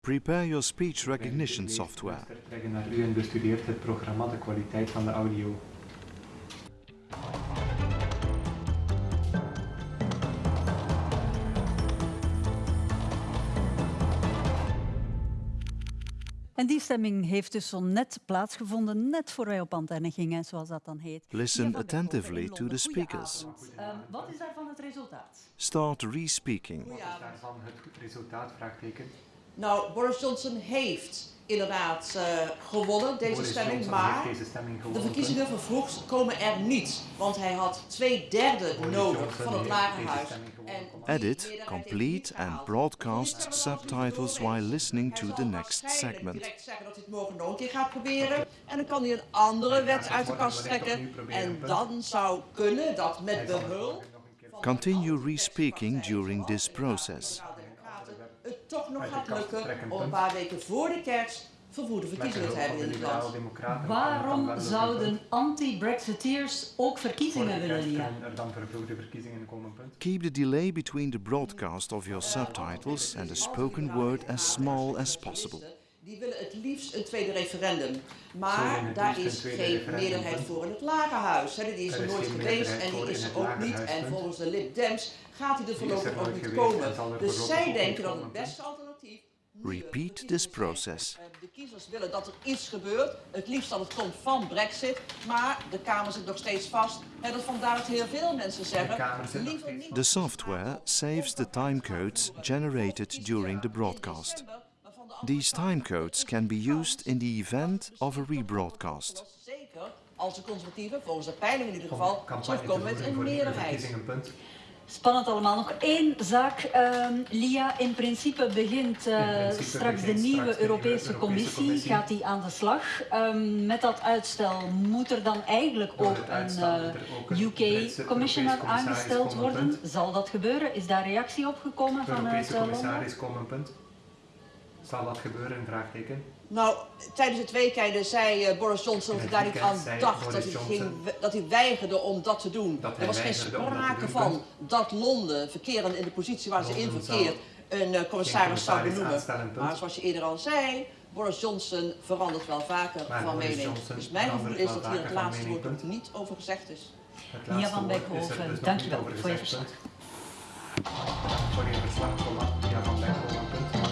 Prepare your speech recognition software. Naar u en bestudeert het programma de kwaliteit van de audio. En die stemming heeft dus zo net plaatsgevonden, net voor wij op antenne gingen, zoals dat dan heet. Listen attentively to the speakers. Ehm, wat is daarvan het resultaat? Start re-speaking. Wat is daarvan het resultaat? Vraagteken. Nou, Boris Johnson heeft inderdaad eh, gewonnen, deze Boris stemming, Johnson maar deze stemming de verkiezingen vervroegd komen er niet. Want hij had twee derde Boris nodig Johnson van het Lagerhuis. Edit, complete and broadcast subtitles while listening to the next segment. direct zeggen dat hij het morgen nog een keer gaat proberen. En dan kan hij een andere wet uit de kast trekken. En dan zou kunnen dat met behulp Continue de re-speaking during this process. Toch nog gaat lukken om een paar weken voor de kerst vervoerde verkiezingen te hebben de in het land. liberaal-democraten. Waarom zouden anti-Brexiteers ook verkiezingen willen, kunnen er dan vervroegde verkiezingen komen. Punt. Keep the delay between the broadcast of your subtitles and the spoken word as small as possible. Die willen het liefst een tweede referendum. Maar daar is geen meerderheid voor in het Lagerhuis. hè. Die is Er er nooit geweest en die is er ook niet. En volgens de Lib Dems gaat hij er voorlopig er ook niet komen. Dus zij denken dat het beste alternatief Repeat this process. Eh, De kiezers willen dat er iets gebeurt. Het liefst dat het komt van Brexit. Maar de Kamer zit nog steeds vast. En dat vandaar dat heel veel mensen zeggen... Liever niet- The software saves the timecodes generated during the broadcast. These timecodes can be used in the event of a rebroadcast. Zeker als de conservatieven, volgens de peiling in ieder geval, terugkomen met een meerderheid. Spannend allemaal. Nog één zaak, ehm, Lia. In principe begint eh, In principe straks de nieuwe straks de Europese, Europese Commissie, Commissie. gaat die aan de slag. Ehm, met dat uitstel moet er dan eigenlijk ook een eh, ook een UK-commissioner aangesteld worden. punt. Zal dat gebeuren? Is daar reactie op gekomen De vanuit Europese eh, Londen? commissaris komen. Punt. Zal dat gebeuren? Vraagteken. Nou, tijdens het weekende zei eh, Boris Johnson dat hij daar niet aan dacht, dat hij, ging, dat hij weigerde om dat te doen. Dat er was geen sprake van dat Londen, verkerend in de positie waar ze in Londen verkeert, een eh, commissaris zou benoemen. Maar zoals je eerder al zei, Boris Johnson verandert wel vaker Maar van Boris mening. Johnson dus mijn gevoel is dat hier het laatste woord punt. niet over gezegd is. Laatste van Beckhoven, dus nog dankjewel voor je verslag. punt. Voor je verslag, Thomas. Lia van Beckhoven.